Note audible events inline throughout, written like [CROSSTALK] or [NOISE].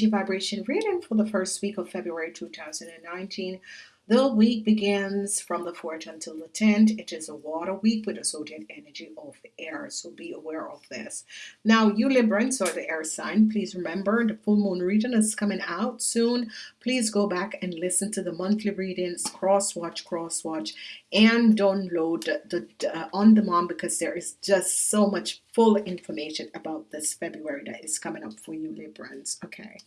energy vibration reading for the first week of February 2019. The week begins from the 4th until the 10th. It is a water week with a zodiac energy of air, so be aware of this. Now, you Librans or the air sign, please remember the full moon reading is coming out soon. Please go back and listen to the monthly readings, cross watch, cross watch, and download the, the uh, on demand because there is just so much full information about this February that is coming up for you Librans. Okay.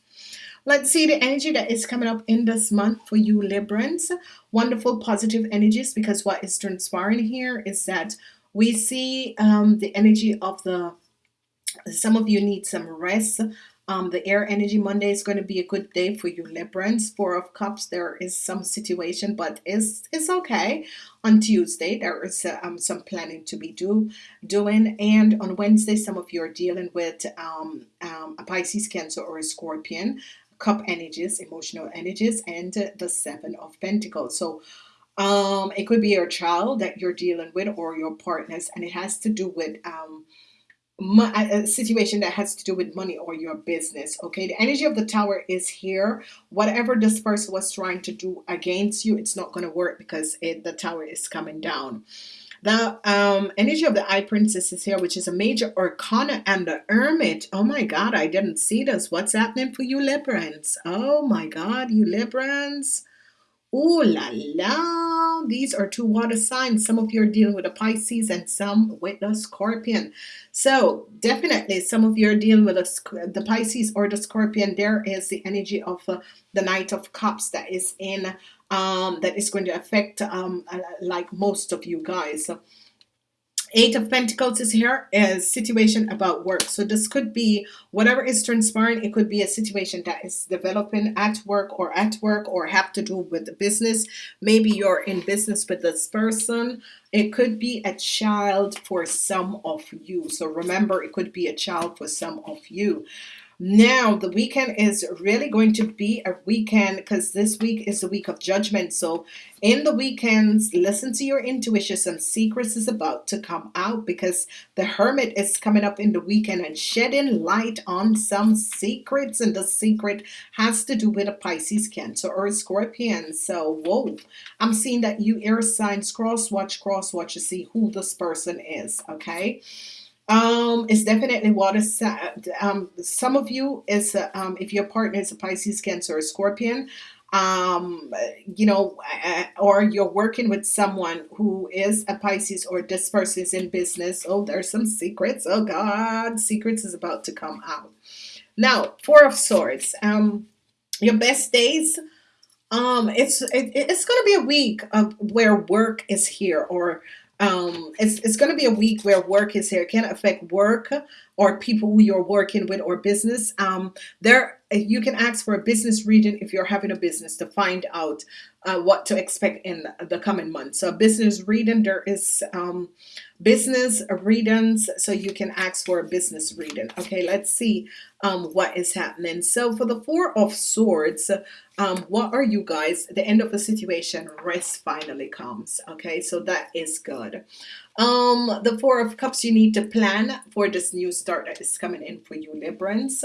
Let's see the energy that is coming up in this month for you Librans. Wonderful positive energies because what is transpiring here is that we see um, the energy of the some of you need some rest. Um, the air energy Monday is going to be a good day for you Librans. Four of cups there is some situation but it's it's okay. On Tuesday there is uh, um, some planning to be do doing and on Wednesday some of you are dealing with um, um, a Pisces cancer or a Scorpion cup energies emotional energies and the seven of Pentacles. So um it could be your child that you're dealing with or your partners and it has to do with um a situation that has to do with money or your business okay? The energy of the tower is here. Whatever this person was trying to do against you it's not going to work because it, the tower is coming down the um, energy of the High Priestess is here, which is a major arcana, and the Hermit. Oh my God, I didn't see this. What's happening for you, Librans? Oh my God, you Librans. Oh la la, these are two water signs. Some of you are dealing with a Pisces and some with a Scorpion. So definitely some of you are dealing with a, the Pisces or the Scorpion. There is the energy of uh, the Knight of Cups that is in um, that is going to affect um, uh, like most of you guys. Eight of Pentacles is here a situation about work. So this could be whatever is transpiring. It could be a situation that is developing at work or at work or have to do with the business. Maybe you're in business with this person. It could be a child for some of you. So remember, it could be a child for some of you. Now, the weekend is really going to be a weekend because this week is the week of judgment. So, in the weekends, listen to your intuition. Some secrets is about to come out because the hermit is coming up in the weekend and shedding light on some secrets. And the secret has to do with a Pisces, Cancer, or a Scorpion. So, whoa, I'm seeing that you air signs cross watch, cross watch to see who this person is. Okay. Um, it's definitely water. Um, some of you is uh, um, if your partner is a Pisces, Cancer, or Scorpion, um, you know, or you're working with someone who is a Pisces or this person is in business. Oh, there's some secrets. Oh God, secrets is about to come out. Now, Four of Swords. Um, your best days. Um, it's it, it's going to be a week of where work is here or um, it's, it's going to be a week where work is here. It can affect work or people who you're working with or business. Um, there, you can ask for a business reading if you're having a business to find out uh, what to expect in the coming months. So business reading, there is um, business readings, so you can ask for a business reading. Okay, let's see um, what is happening. So for the Four of Swords, um, what are you guys? The end of the situation, rest finally comes. Okay, so that is good. Um, the Four of Cups, you need to plan for this new start that is coming in for you, Librans.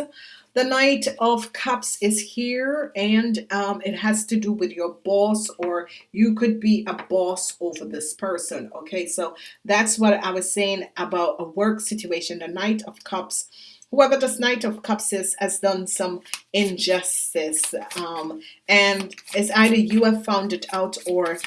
The Knight of Cups is here and um, it has to do with your boss or you could be a boss over this person. Okay, so that's what I was saying about a work situation. The Knight of Cups whoever this Knight of Cups is has done some injustice um, and it's either you have found it out or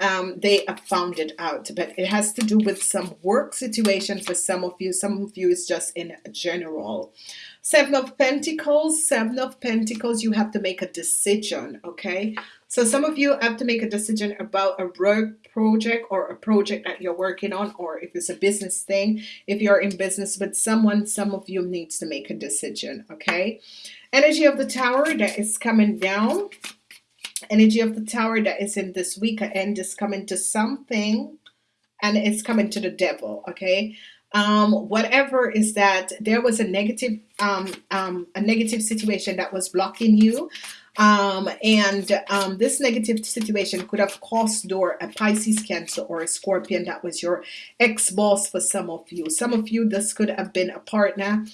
um, they have found it out but it has to do with some work situation for some of you some of you is just in general Seven of Pentacles, Seven of Pentacles, you have to make a decision, okay? So some of you have to make a decision about a work project or a project that you're working on, or if it's a business thing. If you're in business with someone, some of you needs to make a decision, okay? Energy of the Tower that is coming down. Energy of the Tower that is in this week and is coming to something and it's coming to the devil, okay? Um, whatever is that there was a negative um, um, a negative situation that was blocking you. Um, and um, this negative situation could have cost door a Pisces cancer or a Scorpion that was your ex-boss for some of you. Some of you this could have been a partner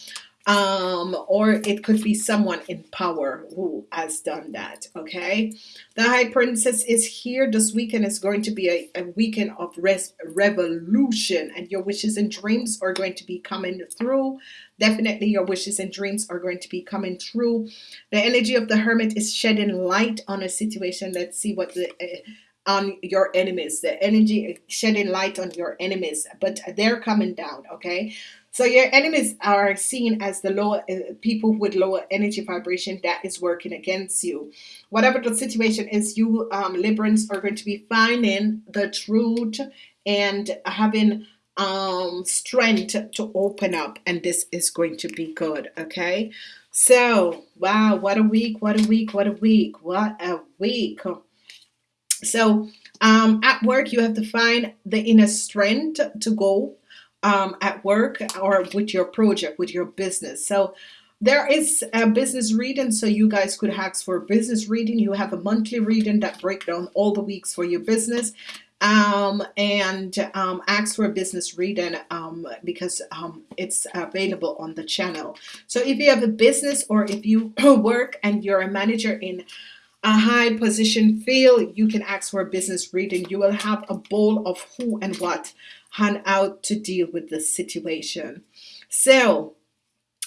um, or it could be someone in power who has done that. Okay, the High Priestess is here. This weekend is going to be a, a weekend of revolution, and your wishes and dreams are going to be coming through. Definitely, your wishes and dreams are going to be coming through. The energy of the Hermit is shedding light on a situation. Let's see what the. Uh, on your enemies the energy is shedding light on your enemies but they're coming down okay so your enemies are seen as the lower uh, people with lower energy vibration that is working against you. Whatever the situation is, you um, are going to be finding the truth and having um, strength to open up, and this is going to be good. Okay. So wow, what a week! What a week! What a week! What a week! So um, at work, you have to find the inner strength to go um, at work or with your project, with your business. So there is a business reading, so you guys could ask for a business reading. You have a monthly reading that break down all the weeks for your business um, and um, ask for a business reading um, because um, it's available on the channel. So if you have a business or if you [CLEARS THROAT] work and you're a manager in a high position feel, you can ask for a business reading. You will have a bowl of who and what hand out to deal with the situation. So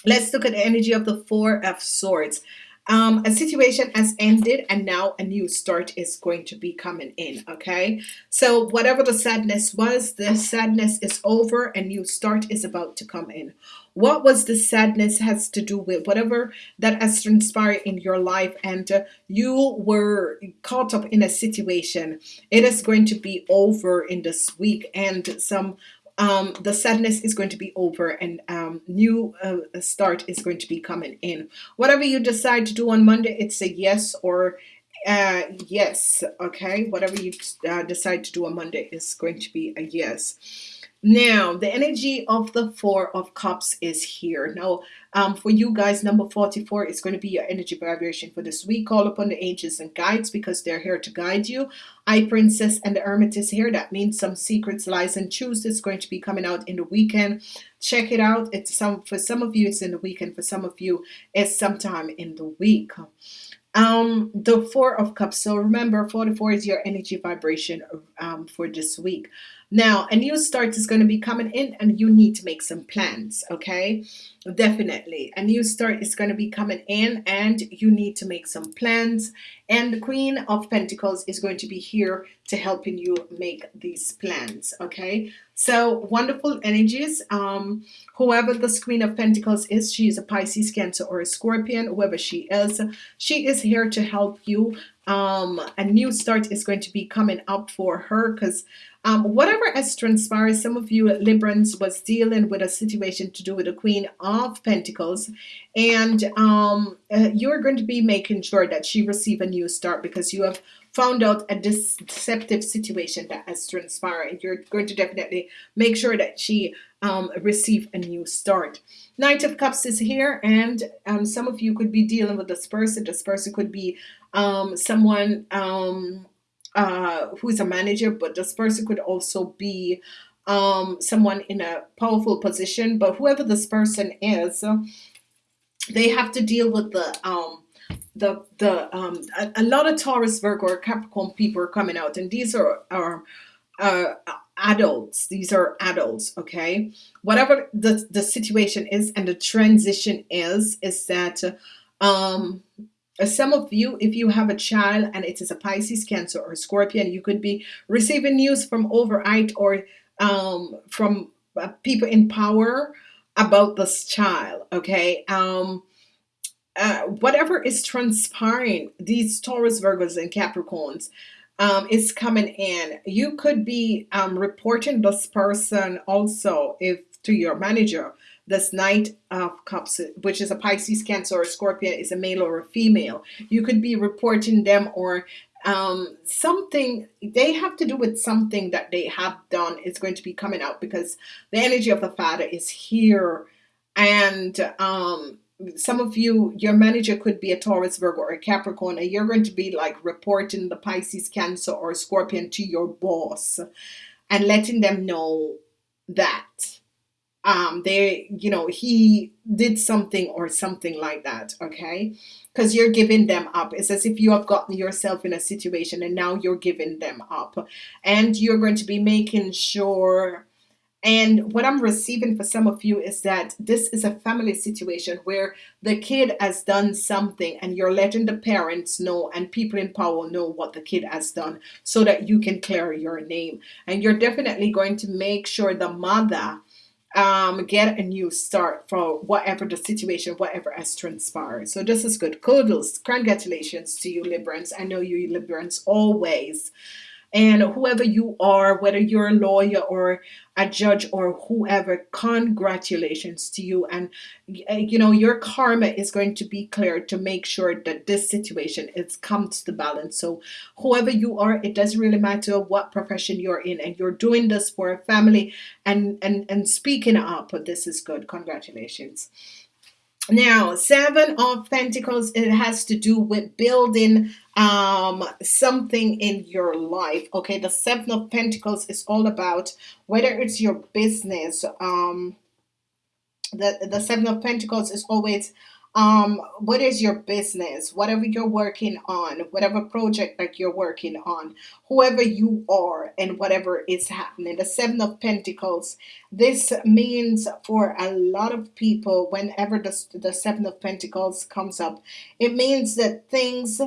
let's look at the energy of the Four of Swords. Um, a situation has ended and now a new start is going to be coming in okay? So whatever the sadness was the sadness is over a new start is about to come in. What was the sadness has to do with whatever that has transpired in your life and uh, you were caught up in a situation. It is going to be over in this week and some um, the sadness is going to be over and um, new uh, start is going to be coming in. Whatever you decide to do on Monday, it's a yes or uh, yes. Okay, whatever you uh, decide to do on Monday is going to be a yes. Now, the energy of the Four of Cups is here. Now, um, for you guys, number 44 is going to be your energy vibration for this week. Call upon the angels and guides because they're here to guide you. High Priestess, and the Hermit is here. That means some secrets, lies, and truths is going to be coming out in the weekend. Check it out. It's some For some of you, it's in the weekend. For some of you, it's sometime in the week um the four of cups so remember 44 is your energy vibration um, for this week now, a new start is going to be coming in and you need to make some plans, okay? Definitely. A new start is going to be coming in and you need to make some plans. And the Queen of Pentacles is going to be here to helping you make these plans, okay? So wonderful energies. Um, whoever this Queen of Pentacles is, she is a Pisces, Cancer, or a Scorpion, whoever she is, she is here to help you. Um, a new start is going to be coming up for her because um, whatever has transpired, some of you Librans was dealing with a situation to do with the Queen of Pentacles, and um, uh, you're going to be making sure that she receive a new start because you have found out a deceptive situation that has transpired. You're going to definitely make sure that she um, receive a new start. Knight of Cups is here, and um, some of you could be dealing with this person. This person could be um, someone um, uh, who is a manager, but this person could also be um, someone in a powerful position. But whoever this person is, they have to deal with the um, the the um, a, a, lot of Taurus, Virgo, or Capricorn people are coming out, and these are are uh, adults. These are adults. Okay, whatever the the situation is and the transition is, is that um some of you, if you have a child and it is a Pisces, Cancer, or Scorpion, you could be receiving news from overnight or um, from uh, people in power about this child. Okay. Um, uh, whatever is transpiring, these Taurus, Virgos, and Capricorns, um, is coming in. You could be um, reporting this person also if to your manager this Knight of Cups, which is a Pisces, Cancer, or Scorpio, is a male or a female. You could be reporting them or um, something they have to do with something that they have done is going to be coming out because the energy of the father is here and um, some of you your manager could be a Taurus Virgo or a Capricorn and you're going to be like reporting the Pisces Cancer or Scorpion to your boss and letting them know that um they you know he did something or something like that okay? Because you're giving them up. It's as if you have gotten yourself in a situation and now you're giving them up. And you're going to be making sure and what I'm receiving for some of you is that this is a family situation where the kid has done something and you're letting the parents know and people in power know what the kid has done so that you can clear your name. And you're definitely going to make sure the mother um, get a new start for whatever the situation, whatever has transpired. So this is good. Kudos. Congratulations to you, Librans. I know you Librans always and whoever you are, whether you're a lawyer or a judge or whoever, congratulations to you. And uh, you know, your karma is going to be clear to make sure that this situation is come to the balance. So whoever you are, it doesn't really matter what profession you're in, and you're doing this for a family and and and speaking up. But this is good. Congratulations. Now, Seven of Pentacles, it has to do with building um, something in your life. Okay, the Seven of Pentacles is all about whether it's your business. Um, the, the Seven of Pentacles is always um what is your business? Whatever you're working on whatever project that you're working on whoever you are and whatever is happening. The seven of pentacles. This means for a lot of people whenever the, the seven of pentacles comes up it means that things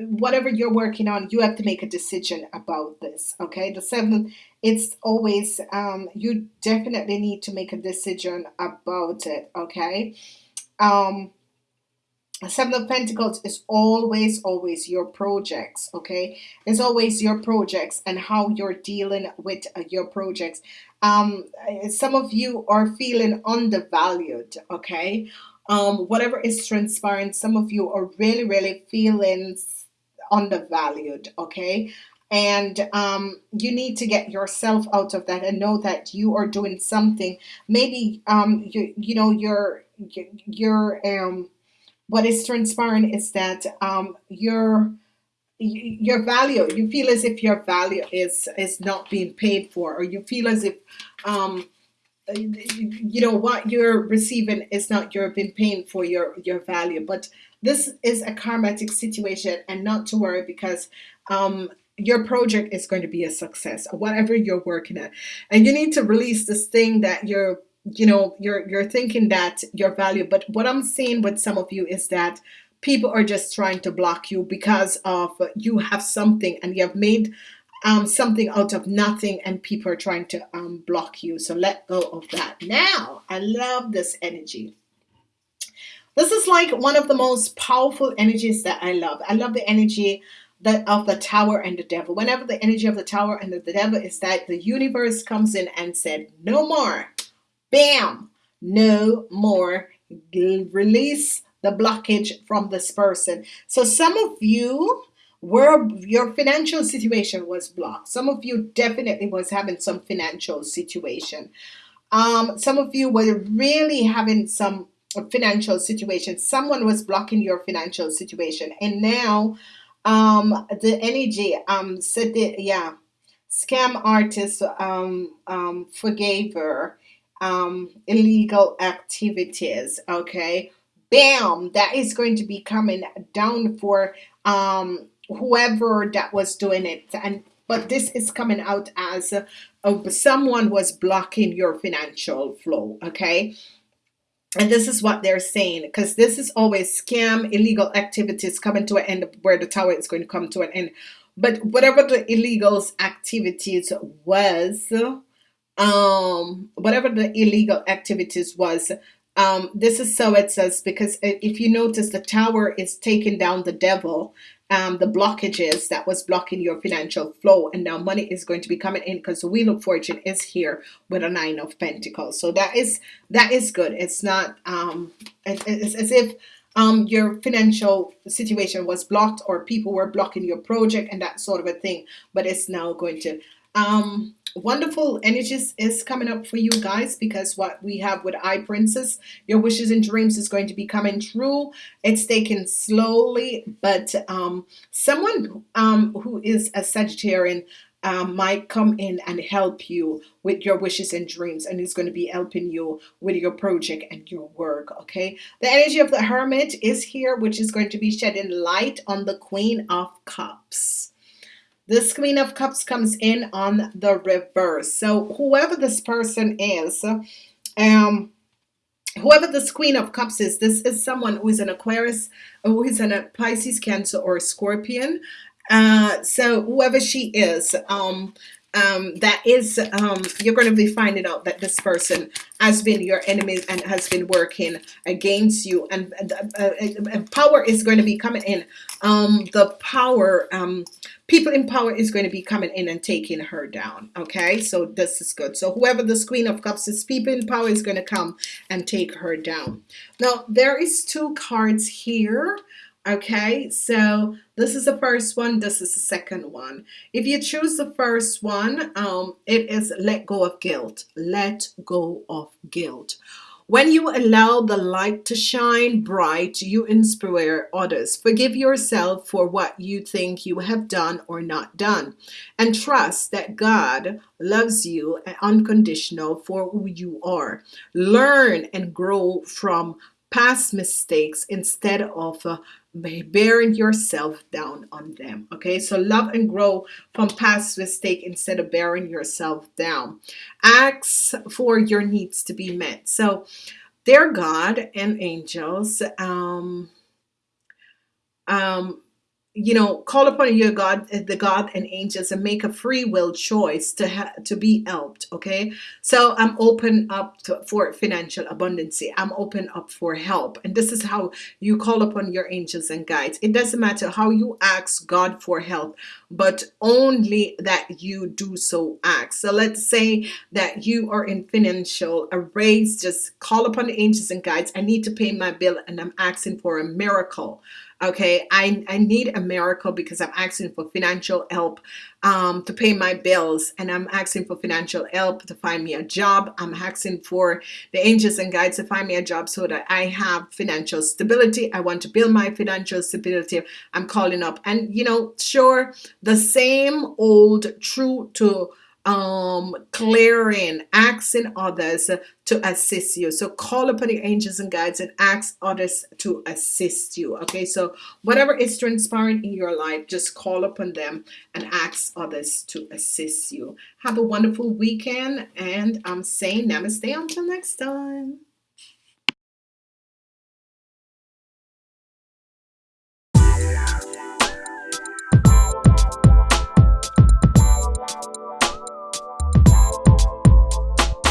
whatever you're working on you have to make a decision about this okay? The seven it's always um you definitely need to make a decision about it okay? Um Seven of Pentacles is always, always your projects, okay? It's always your projects and how you're dealing with uh, your projects. Um, some of you are feeling undervalued, okay? Um, whatever is transpiring, some of you are really, really feeling undervalued, okay? And um, you need to get yourself out of that and know that you are doing something. Maybe, um, you, you know, you're, you're, um, what is transpiring is that um, your your value you feel as if your value is is not being paid for or you feel as if um, you know what you're receiving is not you're being paying for your your value. But this is a karmatic situation and not to worry because um, your project is going to be a success whatever you're working at. And you need to release this thing that you're you know you're you're thinking that your value but what I'm seeing with some of you is that people are just trying to block you because of you have something and you have made um, something out of nothing and people are trying to um, block you. So let go of that. Now I love this energy. This is like one of the most powerful energies that I love. I love the energy that of the tower and the devil. Whenever the energy of the tower and the, the devil is that the universe comes in and said no more Bam! No more. Release the blockage from this person. So some of you were your financial situation was blocked. Some of you definitely was having some financial situation. Um, some of you were really having some financial situation. Someone was blocking your financial situation, and now um, the energy um said that yeah, scam artist um um forgave her um, illegal activities. Okay, bam, that is going to be coming down for um, whoever that was doing it. And but this is coming out as uh, someone was blocking your financial flow. Okay. And this is what they're saying because this is always scam illegal activities coming to an end where the tower is going to come to an end. But whatever the illegals activities was, um, whatever the illegal activities was. Um, this is so it says because if you notice the tower is taking down the devil um, the blockages that was blocking your financial flow and now money is going to be coming in because the wheel of fortune is here with a nine of pentacles so that is that is good it's not um it, it's as if um your financial situation was blocked or people were blocking your project and that sort of a thing but it's now going to um wonderful energies is coming up for you guys because what we have with High Priestess, your wishes and dreams is going to be coming true. It's taken slowly, but um, someone um, who is a Sagittarian um, might come in and help you with your wishes and dreams and is going to be helping you with your project and your work okay the energy of the hermit is here which is going to be shedding light on the queen of cups this queen of cups comes in on the reverse. So whoever this person is um whoever this queen of cups is this is someone who is an aquarius who is an a pisces cancer or scorpion. Uh, so whoever she is, um, um, that is, um, you're going to be finding out that this person has been your enemy and has been working against you, and uh, uh, power is going to be coming in. Um, the power, um, people in power is going to be coming in and taking her down. Okay, so this is good. So whoever this Queen of Cups is, people in power is going to come and take her down. Now there is two cards here okay so this is the first one this is the second one if you choose the first one um it is let go of guilt let go of guilt when you allow the light to shine bright you inspire others. Forgive yourself for what you think you have done or not done. And trust that God loves you uh, unconditional for who you are. Learn and grow from past mistakes instead of uh, bearing yourself down on them okay? So love and grow from past mistake instead of bearing yourself down. Ask for your needs to be met. So dear God and angels um um you know, call upon your God, eh, the God and angels, and make a free will choice to ha- to be helped. Okay, so I'm open up to, for financial abundance. I'm open up for help, and this is how you call upon your angels and guides. It doesn't matter how you ask God for help, but only that you do so act. So let's say that you are in financial a raise. Just call upon the angels and guides. I need to pay my bill, and I'm asking for a miracle okay? I, I need a miracle because I'm asking for financial help um, to pay my bills and I'm asking for financial help to find me a job. I'm asking for the angels and guides to find me a job so that I have financial stability. I want to build my financial stability. I'm calling up. And you know sure the same old true to um, clearing, asking others to assist you. So call upon the angels and guides and ask others to assist you. Okay, so whatever is transpiring in your life, just call upon them and ask others to assist you. Have a wonderful weekend, and I'm saying namaste until next time.